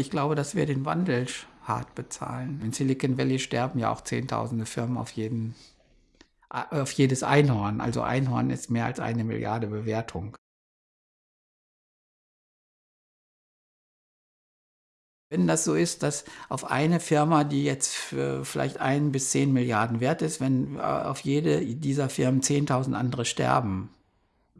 Ich glaube, dass wir den Wandel hart bezahlen. In Silicon Valley sterben ja auch zehntausende Firmen auf jeden auf jedes Einhorn. Also Einhorn ist mehr als eine Milliarde Bewertung. Wenn das so ist, dass auf eine Firma, die jetzt vielleicht ein bis zehn Milliarden wert ist, wenn äh, auf jede dieser Firmen 10.000 andere sterben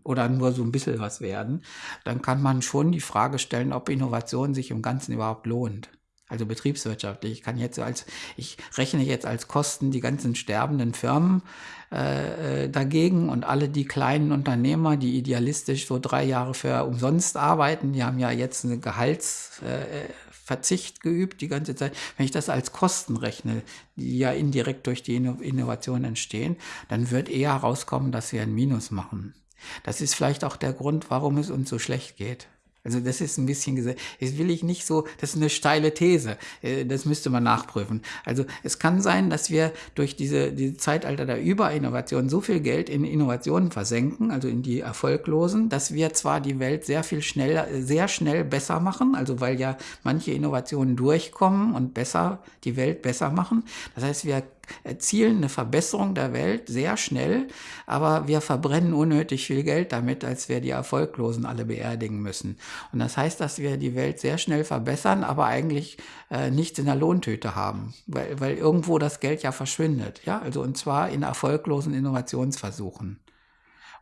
oder nur so ein bisschen was werden, dann kann man schon die Frage stellen, ob Innovation sich im Ganzen überhaupt lohnt. Also betriebswirtschaftlich. Ich kann jetzt als, ich rechne jetzt als Kosten die ganzen sterbenden Firmen äh, äh dagegen und alle die kleinen Unternehmer, die idealistisch so drei Jahre für umsonst arbeiten, die haben ja jetzt eine Gehalts, äh, Verzicht geübt die ganze Zeit. Wenn ich das als Kosten rechne, die ja indirekt durch die Innovation entstehen, dann wird eher herauskommen, dass wir ein Minus machen. Das ist vielleicht auch der Grund, warum es uns so schlecht geht. Also das ist ein bisschen das will ich nicht so, das ist eine steile These, äh, das müsste man nachprüfen. Also es kann sein, dass wir durch diese, diese Zeitalter der Überinnovation so viel Geld in Innovationen versenken, also in die erfolglosen, dass wir zwar die Welt sehr viel schneller, sehr schnell besser machen, also weil ja manche Innovationen durchkommen und besser, die Welt besser machen. Das heißt, wir erzielen eine Verbesserung der Welt sehr schnell, aber wir verbrennen unnötig viel Geld damit, als wir die Erfolglosen alle beerdigen müssen. Und das heißt, dass wir die Welt sehr schnell verbessern, aber eigentlich äh, nichts in der Lohntüte haben, weil, weil irgendwo das Geld ja verschwindet. Ja, also und zwar in erfolglosen Innovationsversuchen.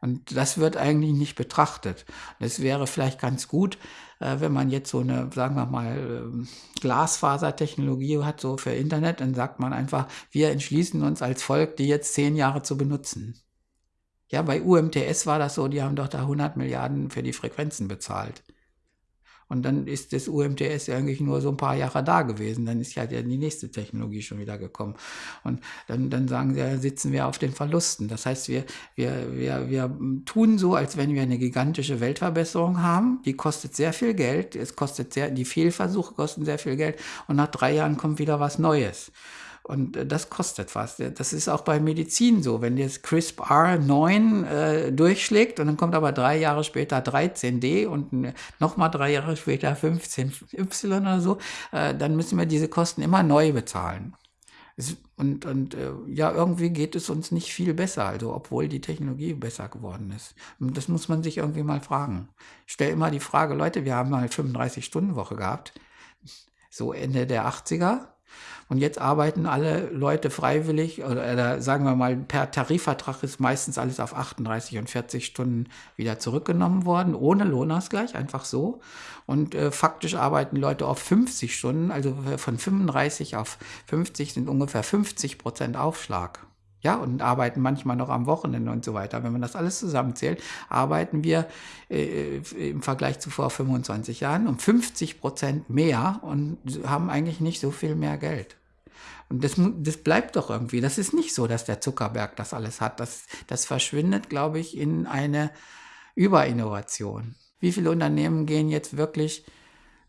Und das wird eigentlich nicht betrachtet. Es wäre vielleicht ganz gut, äh, wenn man jetzt so eine, sagen wir mal, ähm, Glasfasertechnologie hat, so für Internet, dann sagt man einfach, wir entschließen uns als Volk, die jetzt zehn Jahre zu benutzen. Ja, bei UMTS war das so, die haben doch da 100 Milliarden für die Frequenzen bezahlt. Und dann ist das UMTS eigentlich nur so ein paar Jahre da gewesen. Dann ist ja die nächste Technologie schon wieder gekommen. Und dann, dann sagen sie, sitzen wir auf den Verlusten. Das heißt, wir, wir, wir, wir tun so, als wenn wir eine gigantische Weltverbesserung haben. Die kostet sehr viel Geld. Es kostet sehr, die Fehlversuche kosten sehr viel Geld. Und nach drei Jahren kommt wieder was Neues. Und äh, das kostet was. Das ist auch bei Medizin so. Wenn jetzt CRISPR 9 äh, durchschlägt und dann kommt aber drei Jahre später 13D und nochmal drei Jahre später 15Y oder so, äh, dann müssen wir diese Kosten immer neu bezahlen. Und, und äh, ja, irgendwie geht es uns nicht viel besser, also obwohl die Technologie besser geworden ist. Das muss man sich irgendwie mal fragen. Ich stelle immer die Frage, Leute, wir haben mal 35-Stunden-Woche gehabt, so Ende der 80er und jetzt arbeiten alle Leute freiwillig oder, sagen wir mal per Tarifvertrag ist meistens alles auf 38 und 40 Stunden wieder zurückgenommen worden, ohne Lohnausgleich, einfach so. Und äh, faktisch arbeiten Leute auf 50 Stunden, also von 35 auf 50 sind ungefähr 50 Prozent Aufschlag. Ja, und arbeiten manchmal noch am Wochenende und so weiter. Wenn man das alles zusammenzählt, arbeiten wir äh, im Vergleich zu vor 25 Jahren um 50 Prozent mehr und haben eigentlich nicht so viel mehr Geld. Und das, das bleibt doch irgendwie. Das ist nicht so, dass der Zuckerberg das alles hat. Das, das verschwindet, glaube ich, in eine Überinnovation. Wie viele Unternehmen gehen jetzt wirklich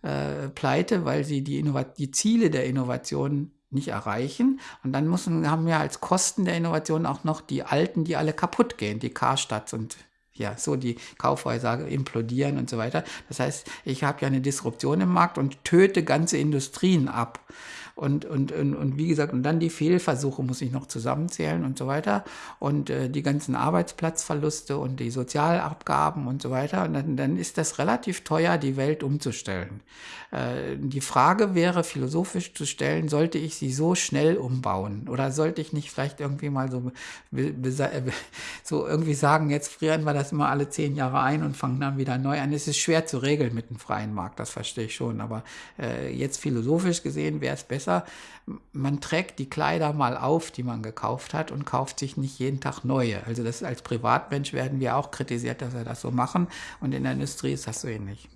äh, pleite, weil sie die, die Ziele der Innovation nicht erreichen. Und dann müssen, haben wir als Kosten der Innovation auch noch die alten, die alle kaputt gehen, die Karstadt und ja, so die Kaufhäuser implodieren und so weiter. Das heißt, ich habe ja eine Disruption im Markt und töte ganze Industrien ab. Und, und, und, und wie gesagt, und dann die Fehlversuche muss ich noch zusammenzählen und so weiter. Und äh, die ganzen Arbeitsplatzverluste und die Sozialabgaben und so weiter. Und dann, dann ist das relativ teuer, die Welt umzustellen. Äh, die Frage wäre philosophisch zu stellen, sollte ich sie so schnell umbauen? Oder sollte ich nicht vielleicht irgendwie mal so, so irgendwie sagen, jetzt frieren wir das immer alle zehn Jahre ein und fangen dann wieder neu an. Es ist schwer zu regeln mit dem freien Markt, das verstehe ich schon. Aber äh, jetzt philosophisch gesehen wäre es besser, besser, man trägt die Kleider mal auf, die man gekauft hat und kauft sich nicht jeden Tag neue. Also das als Privatmensch werden wir auch kritisiert, dass wir das so machen und in der Industrie ist das so ähnlich.